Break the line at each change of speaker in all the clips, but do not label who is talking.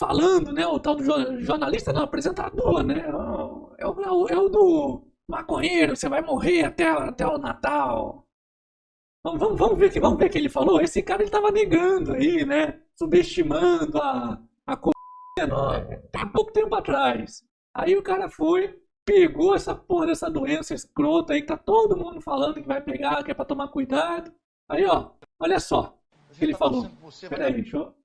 falando, né? O tal do jornalista, não, apresentador, né? É o, é o, é o do maconheiro, você vai morrer até, até o Natal. Vamos, vamos, vamos ver que vamos ver que ele falou. Esse cara ele tava negando aí, né? Subestimando a a coisa há pouco tempo atrás. Aí o cara foi, pegou essa porra dessa doença escrota aí que tá todo mundo falando que vai pegar, que é pra tomar cuidado. Aí, ó, olha só o que ele tá falou. Peraí, deixa eu.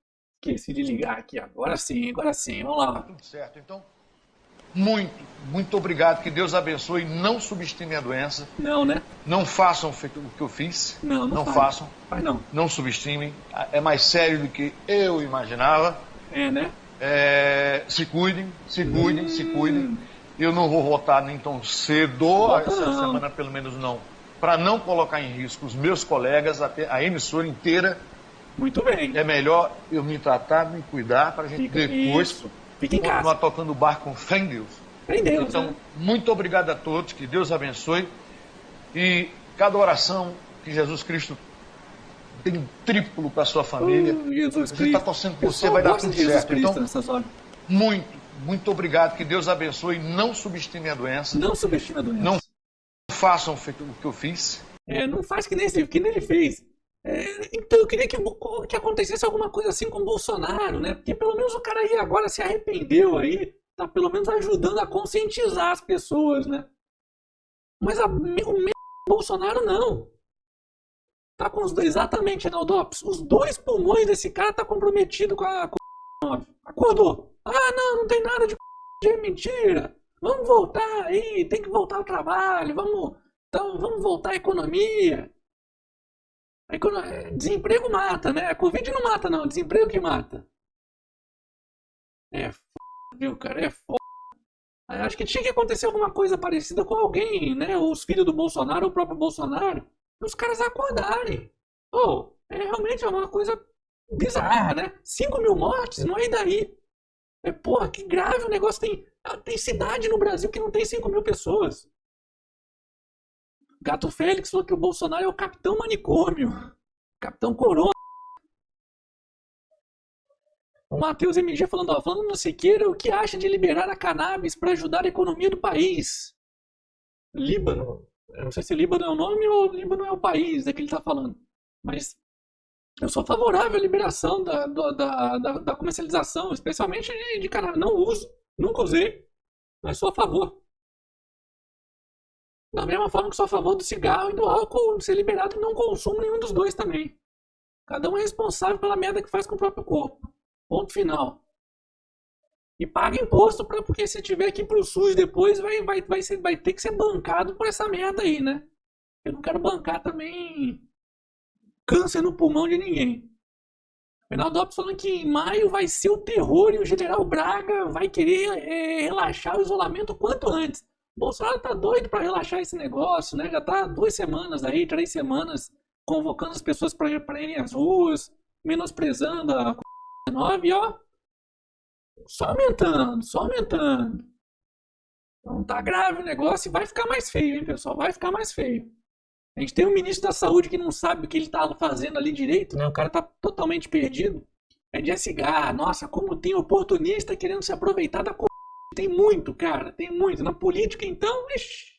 Esqueci de ligar aqui. Agora sim, agora sim. Vamos lá.
Tudo certo. Então, muito, muito obrigado. Que Deus abençoe. Não subestime a doença.
Não, né?
Não façam o que eu fiz.
Não, não,
não façam.
Faz não.
Não subestimem. É mais sério do que eu imaginava.
É, né?
É, se cuidem, se cuidem, hum. se cuidem. Eu não vou votar nem tão cedo, essa não. semana pelo menos não, para não colocar em risco os meus colegas, a emissora inteira.
Muito bem.
É melhor eu me tratar, me cuidar, para a gente Fica depois isso.
Fica em
continuar
casa.
tocando o barco com fé em Deus.
Em Deus.
Então,
né?
muito obrigado a todos, que Deus abençoe. E cada oração que Jesus Cristo tem triplo para sua família.
Oh, Jesus
a gente está torcendo por você, vai dar tudo certo. Então, muito, muito obrigado. Que Deus abençoe. Não subestime a doença.
Não subestime a doença.
Não façam o que eu fiz.
É, não faz que nem, que nem ele fez. É, então eu queria que, que acontecesse alguma coisa assim com o Bolsonaro, né? Porque pelo menos o cara aí agora se arrependeu aí, tá pelo menos ajudando a conscientizar as pessoas, né? Mas a, o mesmo Bolsonaro não. Tá com os dois, exatamente, Reinaldops. Os dois pulmões desse cara tá comprometido com a Covid-19. Acordou. Ah, não, não tem nada de é mentira. Vamos voltar aí, tem que voltar ao trabalho, vamos, então, vamos voltar à economia. A economia. Desemprego mata, né? Covid não mata, não, desemprego que mata. É f... viu, cara? É f... Acho que tinha que acontecer alguma coisa parecida com alguém, né? Os filhos do Bolsonaro, o próprio Bolsonaro os caras acordarem. Oh, é realmente é uma coisa bizarra, né? 5 mil mortes, não é daí. É, porra, que grave o negócio. Tem, tem cidade no Brasil que não tem 5 mil pessoas. Gato Félix falou que o Bolsonaro é o capitão manicômio. Capitão Corona. O Matheus MG falando, ó, falando no Siqueira, o que acha de liberar a cannabis para ajudar a economia do país? Líbano. Eu não sei se Líbano é o nome ou Líbano é o país é que ele está falando. Mas eu sou favorável à liberação da, da, da, da comercialização, especialmente de, de cannabis. Não uso, nunca usei, mas sou a favor. Da mesma forma que sou a favor do cigarro e do álcool ser liberado não consumo nenhum dos dois também. Cada um é responsável pela merda que faz com o próprio corpo. Ponto final. E paga imposto, pra, porque se tiver aqui pro SUS depois, vai, vai, vai, ser, vai ter que ser bancado por essa merda aí, né? Eu não quero bancar também câncer no pulmão de ninguém. Reinaldo Lopes falando que em maio vai ser o terror e o general Braga vai querer é, relaxar o isolamento quanto antes. Bolsonaro tá doido para relaxar esse negócio, né? Já tá duas semanas aí, três semanas, convocando as pessoas para irem às ruas, menosprezando a Covid-19, ó. Só aumentando, só aumentando. Então tá grave o negócio e vai ficar mais feio, hein, pessoal? Vai ficar mais feio. A gente tem um ministro da saúde que não sabe o que ele tá fazendo ali direito, né? O cara tá totalmente perdido. É de SH. Nossa, como tem oportunista querendo se aproveitar da Tem muito, cara. Tem muito. Na política, então, ixi.